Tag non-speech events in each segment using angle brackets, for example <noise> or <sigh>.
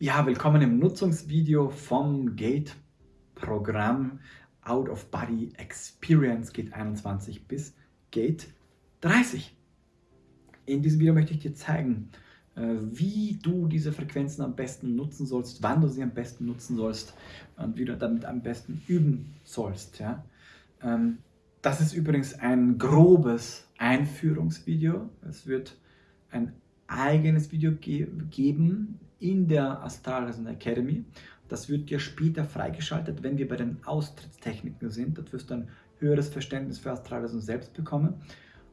Ja, willkommen im Nutzungsvideo vom Gate-Programm Out of Body Experience Gate 21 bis Gate 30. In diesem Video möchte ich dir zeigen, äh, wie du diese Frequenzen am besten nutzen sollst, wann du sie am besten nutzen sollst und wie du damit am besten üben sollst. Ja? Ähm, das ist übrigens ein grobes Einführungsvideo. Es wird ein eigenes Video ge geben in der Astralreisen Academy. Das wird dir später freigeschaltet, wenn wir bei den Austrittstechniken sind. Da wirst du ein höheres Verständnis für Astralreisen selbst bekommen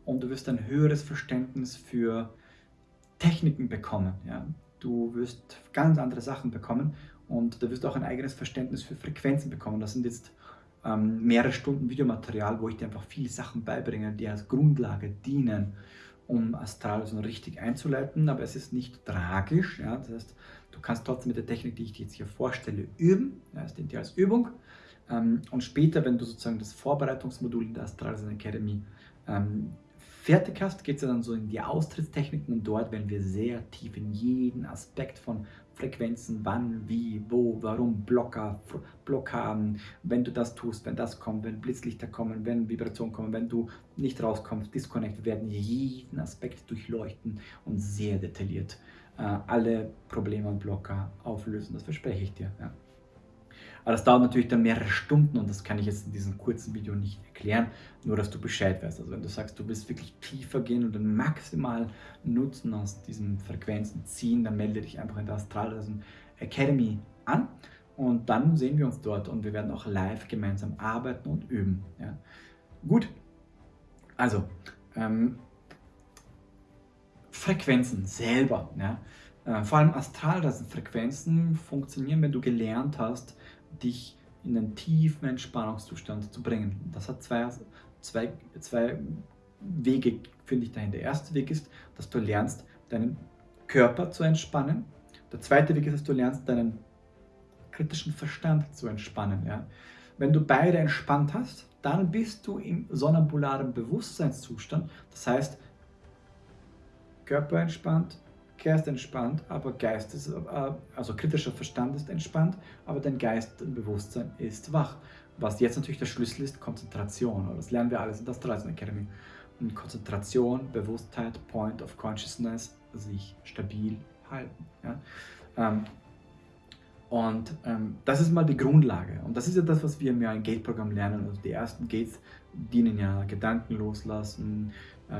und du wirst ein höheres Verständnis für Techniken bekommen. Ja? Du wirst ganz andere Sachen bekommen und da wirst du auch ein eigenes Verständnis für Frequenzen bekommen. Das sind jetzt ähm, mehrere Stunden Videomaterial, wo ich dir einfach viele Sachen beibringe, die als Grundlage dienen um Astralvision richtig einzuleiten, aber es ist nicht tragisch. Ja? Das heißt, du kannst trotzdem mit der Technik, die ich dir jetzt hier vorstelle, üben. Ja, es dient dir als Übung. Ähm, und später, wenn du sozusagen das Vorbereitungsmodul in der Astralvision Academy ähm, fertig hast, geht es ja dann so in die Austrittstechniken und dort werden wir sehr tief in jeden Aspekt von Frequenzen, wann, wie, wo, warum, Blocker, Blockaden, wenn du das tust, wenn das kommt, wenn Blitzlichter kommen, wenn Vibrationen kommen, wenn du nicht rauskommst, Disconnect, werden jeden Aspekt durchleuchten und sehr detailliert äh, alle Probleme und Blocker auflösen, das verspreche ich dir. Ja. Aber das dauert natürlich dann mehrere Stunden und das kann ich jetzt in diesem kurzen Video nicht erklären, nur dass du Bescheid weißt. Also wenn du sagst, du willst wirklich tiefer gehen und den maximal Nutzen aus diesen Frequenzen ziehen, dann melde dich einfach in der Astralreisen Academy an und dann sehen wir uns dort und wir werden auch live gemeinsam arbeiten und üben. Ja. Gut, also ähm, Frequenzen selber, ja. Äh, vor allem Astralreisenfrequenzen funktionieren, wenn du gelernt hast, dich in einen tiefen Entspannungszustand zu bringen. Das hat zwei, zwei, zwei Wege, finde ich, dahin. Der erste Weg ist, dass du lernst, deinen Körper zu entspannen. Der zweite Weg ist, dass du lernst, deinen kritischen Verstand zu entspannen. Ja? Wenn du beide entspannt hast, dann bist du im sonnambularen Bewusstseinszustand. Das heißt, Körper entspannt, Geist entspannt, aber Geist ist, äh, also kritischer Verstand ist entspannt, aber dein Geist und Bewusstsein ist wach. Was jetzt natürlich der Schlüssel ist, Konzentration. Das lernen wir alles in der Streisand Academy. Und Konzentration, Bewusstheit, Point of Consciousness, sich stabil halten. Ja? Ähm, und ähm, das ist mal die Grundlage. Und das ist ja das, was wir im Gate-Programm lernen. Also die ersten Gates dienen ja Gedanken loslassen,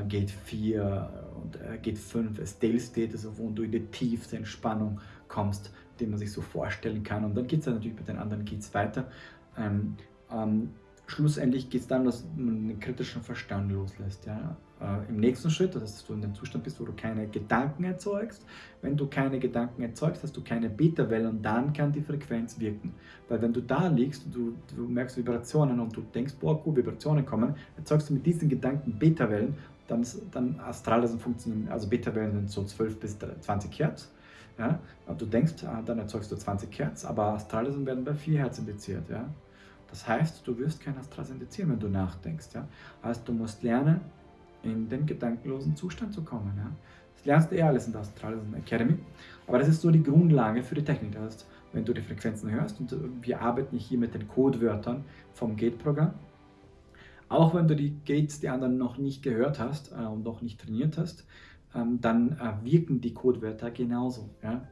Gate 4 und äh, Gate 5 ist Stale State, also wo du in die tiefste Entspannung kommst, die man sich so vorstellen kann. Und dann geht es dann natürlich mit den anderen Gates weiter. Ähm, ähm, schlussendlich geht es darum, dass man den kritischen Verstand loslässt. Ja? Äh, Im nächsten Schritt, dass du in dem Zustand bist, wo du keine Gedanken erzeugst. Wenn du keine Gedanken erzeugst, hast du keine Beta-Welle und dann kann die Frequenz wirken. Weil wenn du da liegst und du, du merkst Vibrationen und du denkst, boah, cool, Vibrationen kommen, erzeugst du mit diesen Gedanken Beta-Wellen, dann, dann Astralreisen funktionieren, also Beta-Wellen sind so 12 bis 20 Hertz. Ja? Du denkst, ah, dann erzeugst du 20 Hertz, aber Astralreisen werden bei 4 Hertz indiziert. Ja? Das heißt, du wirst kein Astral indizieren, wenn du nachdenkst. Ja? Heißt, du musst lernen, in den gedankenlosen Zustand zu kommen. Ja? Das lernst du eh alles in der Astralreisen Academy, aber das ist so die Grundlage für die Technik. Das heißt, wenn du die Frequenzen hörst, und wir arbeiten hier mit den Codewörtern vom Gate-Programm, auch wenn du die Gates, die anderen noch nicht gehört hast äh, und noch nicht trainiert hast, ähm, dann äh, wirken die Codewörter genauso. Ja?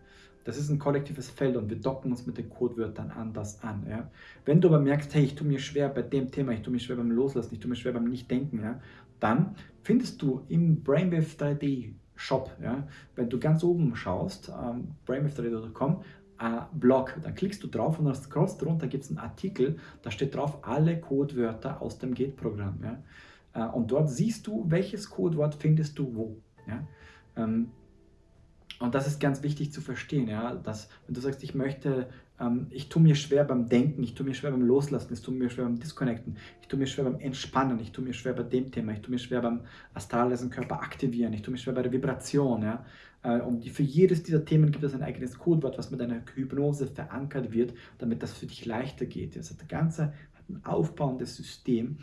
Das ist ein kollektives Feld und wir docken uns mit den Codewörtern anders an. Ja? Wenn du aber merkst, hey, ich tue mir schwer bei dem Thema, ich tue mir schwer beim Loslassen, ich tue mir schwer beim Nichtdenken, ja? dann findest du im Brainwave 3D Shop, ja? wenn du ganz oben schaust, ähm, brainwave3d.com, Blog, dann klickst du drauf und dann scrollst drunter gibt es einen Artikel, da steht drauf alle Codewörter aus dem Gate-Programm. Ja? Äh, und dort siehst du, welches Codewort findest du wo. Ja? Ähm, und das ist ganz wichtig zu verstehen, ja, dass wenn du sagst, ich möchte, ich tue mir schwer beim Denken, ich tue mir schwer beim Loslassen, ich tue mir schwer beim Disconnecten, ich tue mir schwer beim Entspannen, ich tue mir schwer bei dem Thema, ich tue mir schwer beim astralesen Körper aktivieren, ich tue mir schwer bei der Vibration, ja, äh, und für jedes dieser Themen gibt es ein eigenes Codewort, was mit einer Hypnose verankert wird, damit das für dich leichter geht. Das Ganze hat ein aufbauendes System.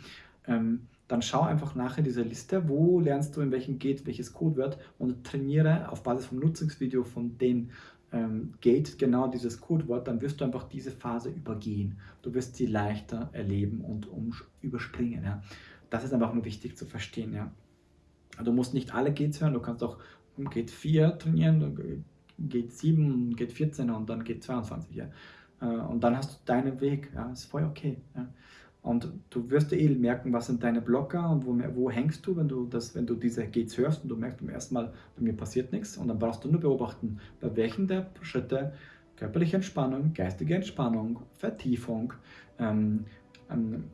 Ähm, dann schau einfach nachher in dieser Liste, wo lernst du in welchem geht welches Codewort und trainiere auf Basis vom Nutzungsvideo von den ähm, Gate genau dieses Codewort, dann wirst du einfach diese Phase übergehen. Du wirst sie leichter erleben und überspringen. Ja. Das ist einfach nur wichtig zu verstehen. Ja. Du musst nicht alle Gates hören, du kannst auch Gate 4 trainieren, Gate 7, Gate 14 und dann Gate 22. Ja. Äh, und dann hast du deinen Weg. Ja. ist voll okay. Ja. Und du wirst eh merken, was sind deine Blocker und wo, wo hängst du, wenn du, das, wenn du diese Gates hörst und du merkst beim ersten Mal, bei mir passiert nichts. Und dann brauchst du nur beobachten, bei welchen der Schritte körperliche Entspannung, geistige Entspannung, Vertiefung ähm, ähm,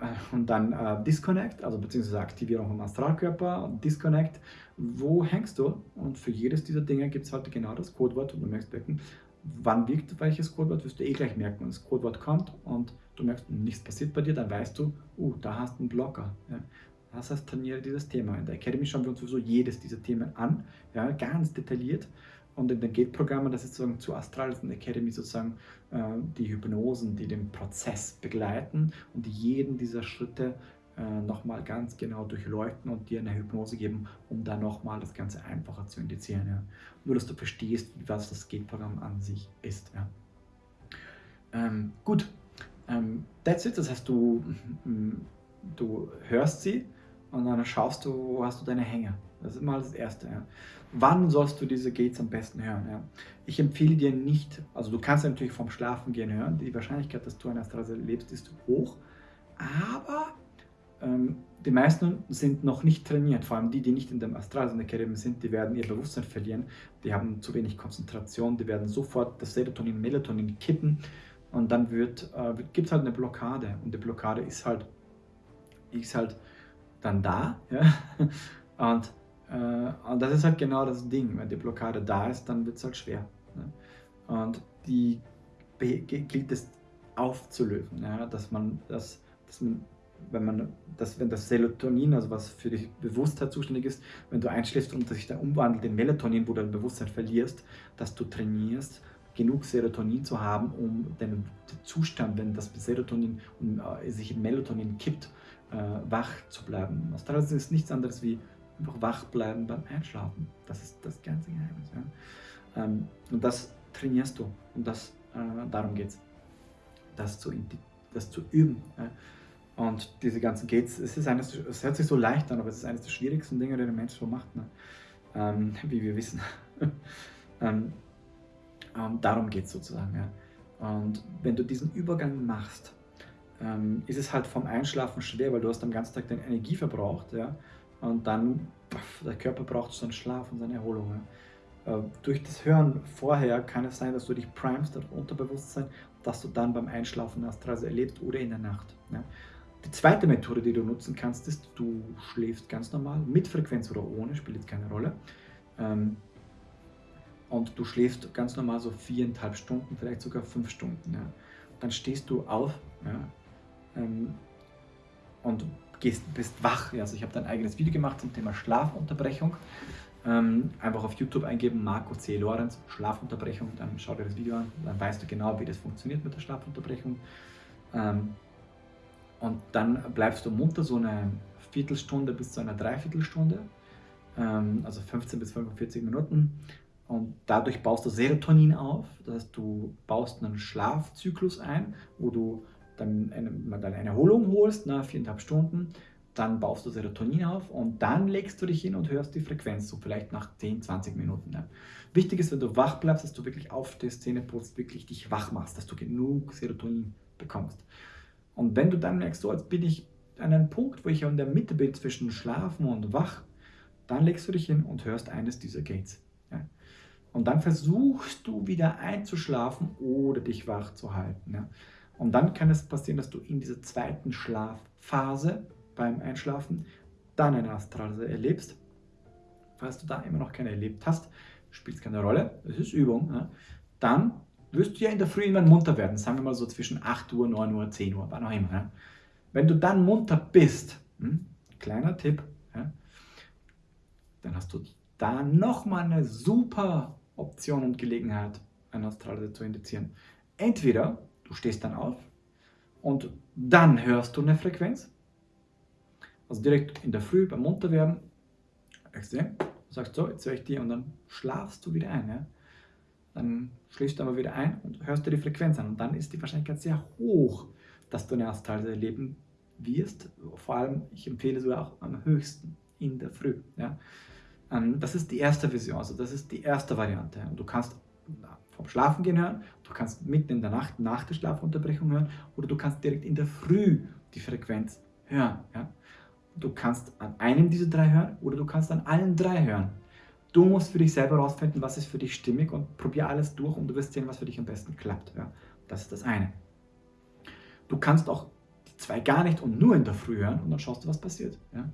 äh, und dann äh, Disconnect, also beziehungsweise Aktivierung vom Astralkörper, Disconnect, wo hängst du? Und für jedes dieser Dinge gibt es halt genau das Codewort und du merkst, wann wirkt welches Codewort, wirst du eh gleich merken, wenn das Codewort kommt und du merkst, nichts passiert bei dir, dann weißt du, uh, da hast du einen Blocker. Ja. Das heißt, trainiere dieses Thema. In der Academy schauen wir uns sowieso jedes dieser Themen an, ja, ganz detailliert. Und in den Gate-Programmen, das ist sozusagen zu Astral, das ist in der Academy sozusagen äh, die Hypnosen, die den Prozess begleiten und die jeden dieser Schritte äh, nochmal ganz genau durchleuchten und dir eine Hypnose geben, um dann nochmal das Ganze einfacher zu indizieren. Ja. Nur, dass du verstehst, was das Gate-Programm an sich ist. Ja. Ähm, gut, ähm, that's it, das heißt, du, du hörst sie und dann schaust du, wo hast du deine Hänge. Das ist immer das Erste. Ja. Wann sollst du diese Gates am besten hören? Ja? Ich empfehle dir nicht, also du kannst natürlich vom Schlafen gehen hören, die Wahrscheinlichkeit, dass du eine Astralse lebst, ist hoch, aber ähm, die meisten sind noch nicht trainiert, vor allem die, die nicht in dem Astralsen Academy sind, die werden ihr Bewusstsein verlieren, die haben zu wenig Konzentration, die werden sofort das Serotonin, Melatonin kippen und dann wird, äh, gibt es halt eine Blockade und die Blockade ist halt, ist halt dann da <laughs> ja? und, äh, und das ist halt genau das Ding, wenn die Blockade da ist, dann wird es halt schwer ne? und die gilt es aufzulösen, ja? dass man das, dass man wenn man das, wenn das Serotonin, also was für die Bewusstheit zuständig ist, wenn du einschläfst und sich dann umwandelt in Melatonin, wo du dein Bewusstsein verlierst, dass du trainierst, genug Serotonin zu haben, um den Zustand, wenn das Serotonin um, äh, sich in Melatonin kippt, äh, wach zu bleiben. Das ist nichts anderes wie einfach wach bleiben beim Einschlafen. Das ist das ganze Geheimnis. Ja? Ähm, und das trainierst du und das, äh, darum geht es, das zu, das zu üben. Ja? Und diese ganzen Gates, es, ist eines, es hört sich so leicht an, aber es ist eines der schwierigsten Dinge, die der Mensch so macht, ne? ähm, <laughs> wie wir wissen. <laughs> ähm, ähm, darum geht es sozusagen. Ja. Und wenn du diesen Übergang machst, ähm, ist es halt vom Einschlafen schwer, weil du hast am ganzen Tag deine Energie verbraucht. Ja, und dann, pff, der Körper braucht seinen Schlaf und seine Erholung. Ja. Äh, durch das Hören vorher kann es sein, dass du dich primest, das Unterbewusstsein, dass du dann beim Einschlafen Astralse erlebst oder in der Nacht. Ja. Die zweite Methode, die du nutzen kannst, ist, du schläfst ganz normal, mit Frequenz oder ohne, spielt jetzt keine Rolle. Ähm, und du schläfst ganz normal so viereinhalb Stunden, vielleicht sogar fünf Stunden. Ja. Dann stehst du auf ja, ähm, und gehst, bist wach. Also ich habe ein eigenes Video gemacht zum Thema Schlafunterbrechung. Ähm, einfach auf YouTube eingeben, Marco C. Lorenz, Schlafunterbrechung, dann schau dir das Video an, dann weißt du genau, wie das funktioniert mit der Schlafunterbrechung. Ähm, und dann bleibst du munter so eine Viertelstunde bis zu einer Dreiviertelstunde, ähm, also 15 bis 45 Minuten. Und dadurch baust du Serotonin auf, das heißt, du baust einen Schlafzyklus ein, wo du dann eine, dann eine Erholung holst, nach viereinhalb Stunden, dann baust du Serotonin auf und dann legst du dich hin und hörst die Frequenz, so vielleicht nach 10, 20 Minuten. Ja. Wichtig ist, wenn du wach bleibst, dass du wirklich auf der Szene putzt, wirklich dich wach machst, dass du genug Serotonin bekommst. Und wenn du dann merkst, so jetzt bin ich an einem Punkt, wo ich in der Mitte bin zwischen Schlafen und Wach, dann legst du dich hin und hörst eines dieser Gates. Und dann versuchst du wieder einzuschlafen oder dich wach zu halten. Ja. Und dann kann es passieren, dass du in dieser zweiten Schlafphase beim Einschlafen dann eine Astralse erlebst. Falls du da immer noch keine erlebt hast, spielt es keine Rolle, es ist Übung. Ja. Dann wirst du ja in der Früh immer munter werden, sagen wir mal so zwischen 8 Uhr, 9 Uhr, 10 Uhr, wann auch immer. Ja. Wenn du dann munter bist, hm, kleiner Tipp, dann hast du da nochmal eine super Option und Gelegenheit, eine Astralreise zu indizieren. Entweder du stehst dann auf und dann hörst du eine Frequenz, also direkt in der Früh beim Munterwerden, sagst so, jetzt höre ich die und dann schlafst du wieder ein. Ja? dann schläfst du aber wieder ein und hörst dir die Frequenz an und dann ist die Wahrscheinlichkeit sehr hoch, dass du eine Astralreise erleben wirst. Vor allem, ich empfehle sogar auch am höchsten in der Früh. Ja. Ähm, das ist die erste Vision, also das ist die erste Variante. Und du kannst vom Schlafen gehen hören, du kannst mitten in der Nacht nach der Schlafunterbrechung hören oder du kannst direkt in der Früh die Frequenz hören. Ja. Du kannst an einem dieser drei hören oder du kannst an allen drei hören. Du musst für dich selber herausfinden, was ist für dich stimmig und probier alles durch und du wirst sehen, was für dich am besten klappt. Ja. Das ist das eine. Du kannst auch die zwei gar nicht und nur in der Früh hören und dann schaust du, was passiert. Ja.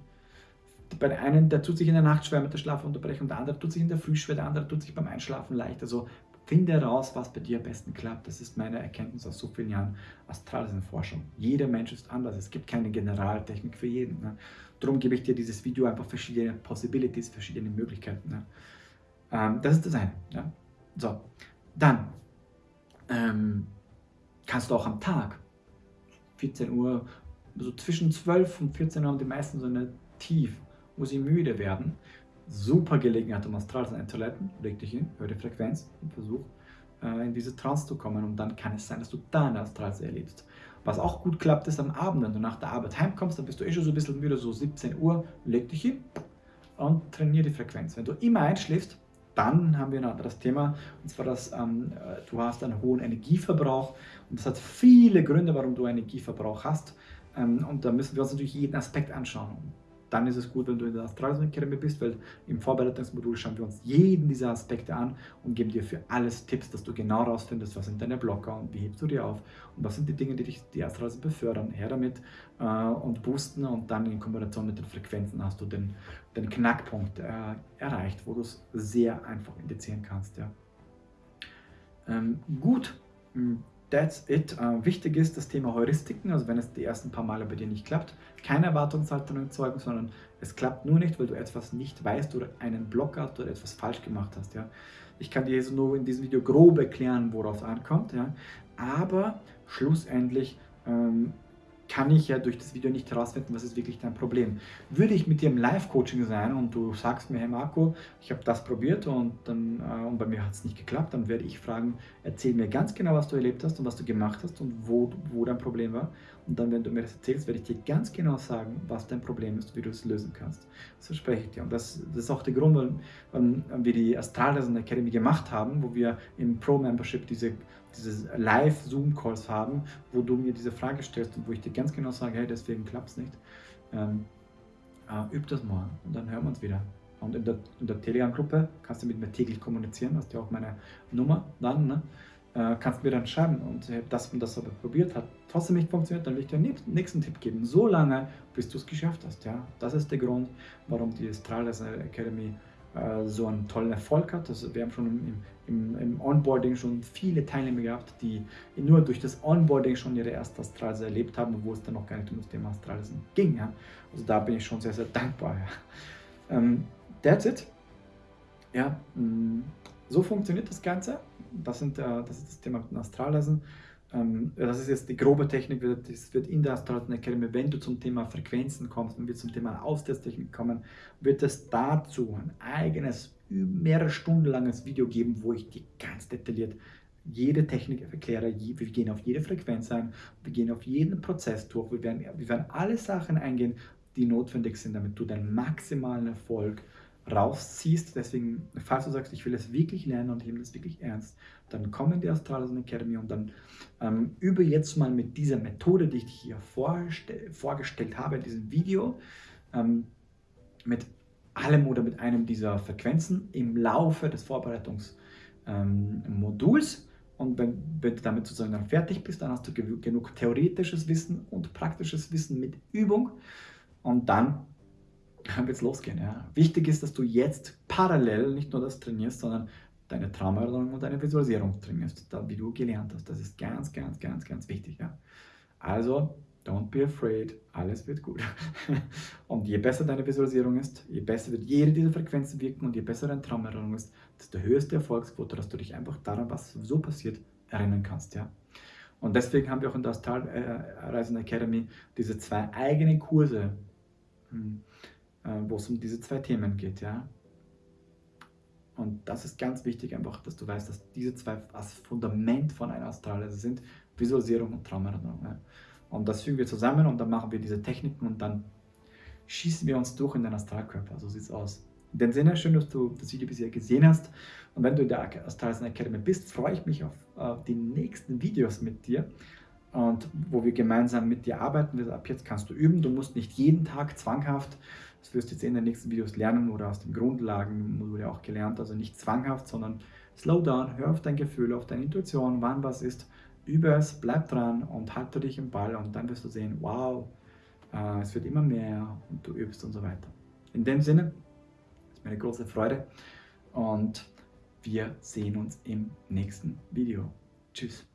Bei der einen, der tut sich in der Nacht schwer mit der Schlafunterbrechung, der andere tut sich in der Früh schwer, der andere tut sich beim Einschlafen leicht. Also finde heraus, was bei dir am besten klappt. Das ist meine Erkenntnis aus so vielen Jahren Astralforschung. Jeder Mensch ist anders. Es gibt keine Generaltechnik für jeden. Ne? Darum gebe ich dir dieses Video einfach verschiedene Possibilities, verschiedene Möglichkeiten. Ne? Ähm, das ist das eine. Ja? So, dann ähm, kannst du auch am Tag 14 Uhr, so zwischen 12 und 14 Uhr haben die meisten so eine Tief, wo sie müde werden. Super Gelegenheit, um astral zu leiten. Leg dich hin, hör die Frequenz und versuch äh, in diese Trance zu kommen. Und dann kann es sein, dass du da eine Astralse erlebst. Was auch gut klappt, ist am Abend, wenn du nach der Arbeit heimkommst, dann bist du eh schon so ein bisschen müde, so 17 Uhr, leg dich hin und trainiere die Frequenz. Wenn du immer einschläfst, dann haben wir ein anderes Thema, und zwar, dass ähm, äh, du hast einen hohen Energieverbrauch und das hat viele Gründe, warum du Energieverbrauch hast ähm, und da müssen wir uns natürlich jeden Aspekt anschauen dann ist es gut, wenn du in der Astralreise Academy bist, weil im Vorbereitungsmodul schauen wir uns jeden dieser Aspekte an und geben dir für alles Tipps, dass du genau herausfindest, was sind deine Blocker und wie hebst du die auf und was sind die Dinge, die dich die Astralreise befördern. Her damit äh, und boosten und dann in Kombination mit den Frequenzen hast du den, den Knackpunkt äh, erreicht, wo du es sehr einfach indizieren kannst. Ja. Ähm, gut, hm, That's it. Uh, wichtig ist das Thema Heuristiken, also wenn es die ersten paar Male bei dir nicht klappt, keine Erwartungshaltung erzeugen, sondern es klappt nur nicht, weil du etwas nicht weißt oder einen Block hast oder etwas falsch gemacht hast. Ja. Ich kann dir jetzt nur in diesem Video grob erklären, worauf es ankommt, ja. aber schlussendlich ähm, kann ich ja durch das Video nicht herausfinden, was ist wirklich dein Problem. Würde ich mit dir im Live-Coaching sein und du sagst mir, hey Marco, ich habe das probiert und, dann, äh, und bei mir hat es nicht geklappt, dann werde ich fragen, erzähl mir ganz genau, was du erlebt hast und was du gemacht hast und wo, wo dein Problem war. Und dann, wenn du mir das erzählst, werde ich dir ganz genau sagen, was dein Problem ist, wie du es lösen kannst. Das verspreche ich dir. Und das, das ist auch der Grund, warum, warum wir die Astralreisen Academy gemacht haben, wo wir im Pro-Membership diese diese Live-Zoom-Calls haben, wo du mir diese Frage stellst und wo ich dir ganz genau sage, hey, deswegen klappt es nicht. Ähm, äh, üb das mal und dann hören wir uns wieder. Und in der, der Telegram-Gruppe kannst du mit mir täglich kommunizieren, hast ja auch meine Nummer dann, ne? äh, kannst mir dann schreiben und das und das aber probiert hat, trotzdem nicht funktioniert, dann will ich dir den nächsten Tipp geben, so lange, bis du es geschafft hast. Ja? Das ist der Grund, warum die Astrales Academy so einen tollen Erfolg hat. Also wir haben schon im, im, im, Onboarding schon viele Teilnehmer gehabt, die nur durch das Onboarding schon ihre erste Astralreise erlebt haben, wo es dann noch gar nicht um das Thema Astralreisen ging. Ja. Also da bin ich schon sehr, sehr dankbar. Ja. Ähm, that's it. Ja, mm, so funktioniert das Ganze. Das, sind, äh, das ist das Thema mit den Astralreisen. Ähm, das ist jetzt die grobe Technik, das wird in der Astronauten Academy, wenn du zum Thema Frequenzen kommst, wenn wir zum Thema Austesttechnik kommen, wird es dazu ein eigenes, mehrere Stunden langes Video geben, wo ich dir ganz detailliert jede Technik erkläre. Wir gehen auf jede Frequenz ein, wir gehen auf jeden Prozess durch, wir werden, wir werden alle Sachen eingehen, die notwendig sind, damit du deinen maximalen Erfolg rausziehst. Deswegen, falls du sagst, ich will es wirklich lernen und ich nehme das wirklich ernst, dann komm in die Astralisen Academy und dann ähm, übe jetzt mal mit dieser Methode, die ich dir hier vorgestellt habe in diesem Video, ähm, mit allem oder mit einem dieser Frequenzen im Laufe des Vorbereitungsmoduls. Ähm, und wenn, wenn, du damit sozusagen dann fertig bist, dann hast du genug theoretisches Wissen und praktisches Wissen mit Übung. Und dann wird es losgehen. Ja. Wichtig ist, dass du jetzt parallel nicht nur das trainierst, sondern deine Traumerinnerung und deine Visualisierung trainierst, da, wie du gelernt hast. Das ist ganz, ganz, ganz, ganz wichtig. Ja. Also, don't be afraid, alles wird gut. <laughs> und je besser deine Visualisierung ist, je besser wird jede dieser Frequenzen wirken und je besser deine Traumerinnerung ist, desto höher ist die Erfolgsquote, dass du dich einfach daran, was so passiert, erinnern kannst. Ja. Und deswegen haben wir auch in der Astralreisen Academy diese zwei eigenen Kurse. Hm äh, wo es um diese zwei Themen geht. Ja? Und das ist ganz wichtig, einfach, dass du weißt, dass diese zwei das Fundament von einer Astralreise sind, Visualisierung und Traumerinnerung. Ja. Und das fügen wir zusammen und dann machen wir diese Techniken und dann schießen wir uns durch in den Astralkörper. So sieht es aus. In dem Sinne, schön, dass du das Video bisher gesehen hast. Und wenn du in der Astralreisen Academy bist, freue ich mich auf, auf die nächsten Videos mit dir und wo wir gemeinsam mit dir arbeiten. Ab jetzt kannst du üben. Du musst nicht jeden Tag zwanghaft, das wirst du jetzt in den nächsten Videos lernen oder aus den Grundlagen wurde auch gelernt, also nicht zwanghaft, sondern slow down, hör auf dein Gefühl, auf deine Intuition, wann was ist, übe es, bleib dran und halte dich im Ball und dann wirst du sehen, wow, äh, es wird immer mehr und du übst und so weiter. In dem Sinne, ist mir eine große Freude und wir sehen uns im nächsten Video. Tschüss.